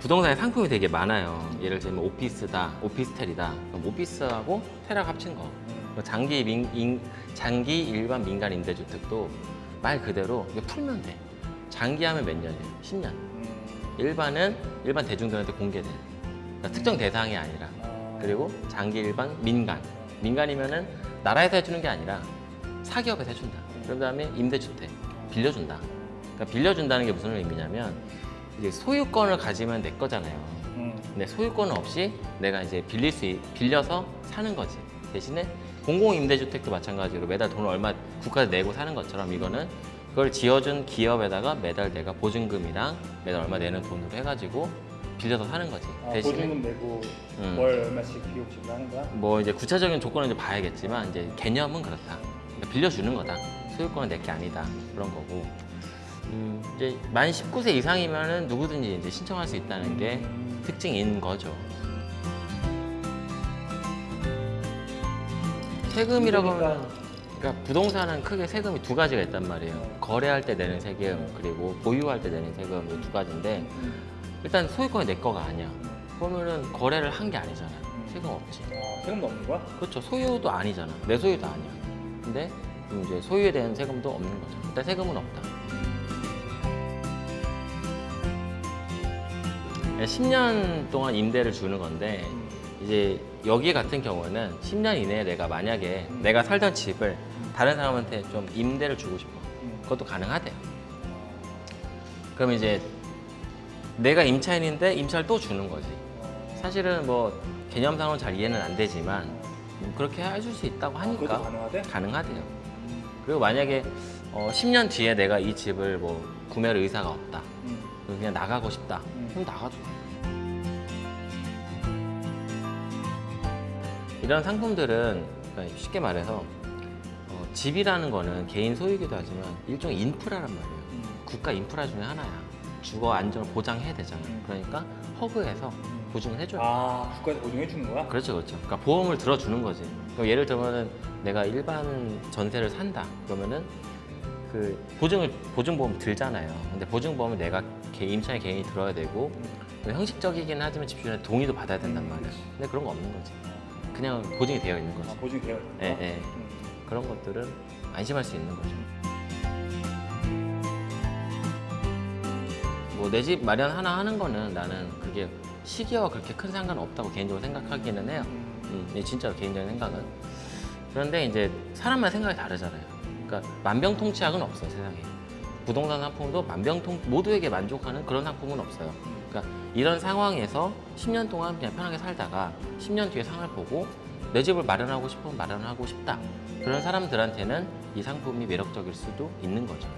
부동산에 상품이 되게 많아요. 예를 들면 오피스다, 오피스텔이다. 그럼 오피스하고 테락 합친 거. 뭐 장기 민, 인- 장기 일반 민간 임대주택도 말 그대로 이게 풀면 돼. 장기하면 몇 년이에요? 10년. 음. 일반은 일반 대중들한테 공개돼. 그러니까 특정 대상이 아니라. 아. 그리고 장기 일반 민간. 민간이면은 나라에서 해주는 게 아니라 사기업에서 해준다. 그 다음에 임대주택 빌려준다. 그러니까 빌려준다는 게 무슨 의미냐면 이제 소유권을 가지면 내 거잖아요. 음. 근데 소유권 없이 내가 이제 빌릴 수 있- 빌려서 사는 거지. 대신에 공공임대주택도 마찬가지로 매달 돈을 얼마 국가에 내고 사는 것처럼 이거는 그걸 지어준 기업에다가 매달 내가 보증금이랑 매달 얼마 내는 돈으로 해가지고 빌려서 사는 거지. 아, 대신에 보증금 내고 음. 월 얼마씩 비용 지불하는 거야? 뭐 이제 구체적인 조건은 이제 봐야겠지만 이제 개념은 그렇다. 그러니까 빌려주는 거다. 소유권은 내게 아니다. 그런 거고. 음, 이제 만 19세 이상이면은 누구든지 이제 신청할 수 있다는 게 음. 특징인 거죠. 세금이라고 하면 그러니까 부동산은 크게 세금이 두 가지가 있단 말이에요. 거래할 때 내는 세금 그리고 보유할 때 내는 세금 이 두 가지인데 음. 일단 소유권이 내 거가 아니야. 그러면은 거래를 한 게 아니잖아. 세금 없지. 아, 세금도 없는 거야? 그렇죠. 소유도 아니잖아. 내 소유도 아니야. 근데 이제 소유에 대한 세금도 없는 거죠. 일단 세금은 없다. 10년 동안 임대를 주는 건데 이제 여기 같은 경우는 10년 이내에 내가 만약에 내가 살던 집을 다른 사람한테 좀 임대를 주고 싶어. 음. 그것도 가능하대요. 그럼 이제 내가 임차인인데 임차를 또 주는 거지. 사실은 뭐 개념상으로 잘 이해는 안 되지만 음, 그렇게 해줄 수 있다고 하니까 그것도 가능하대? 가능하대요. 그리고 만약에 어, 10년 뒤에 내가 이 집을 뭐 구매할 의사가 없다. 음. 그냥 나가고 싶다. 음. 그럼 나가줘. 이런 상품들은 그러니까 쉽게 말해서 어, 집이라는 거는 개인 소유이기도 하지만 일종의 인프라란 말이에요. 음. 국가 인프라 중에 하나야. 주거 안정을 보장해야 되잖아. 음. 그러니까 허그해서 보증을 해줘요. 아, 국가에서 보증해 주는 거야? 그렇죠, 그렇죠. 그러니까 보험을 들어주는 거지. 예를 들면 은 내가 일반 전세를 산다. 그러면은 그 보증을 보증보험 들잖아요. 근데 보증보험은 내가 개, 임차인 개인이 들어야 되고 그 형식적이긴 하지만 집주인의 동의도 받아야 된단 말이야. 근데 그런 거 없는 거지. 그냥 보증이 되어 있는 거지. 아, 보증이 되어 있는 예, 거야? 예. 음. 그런 것들은 안심할 수 있는 거죠. 뭐 내 집 마련 하나 하는 거는 나는 그게 시기와 그렇게 큰 상관 없다고 개인적으로 생각하기는 해요. 음. 음, 이게 진짜로 개인적인 생각은. 그런데 이제 사람마다 생각이 다르잖아요. 그러니까 만병통치약은 없어요 세상에. 부동산 상품도 만병통 모두에게 만족하는 그런 상품은 없어요. 그러니까 이런 상황에서 10년 동안 그냥 편하게 살다가 10년 뒤에 상을 보고 내 집을 마련하고 싶으면 마련하고 싶다. 그런 사람들한테는 이 상품이 매력적일 수도 있는 거죠.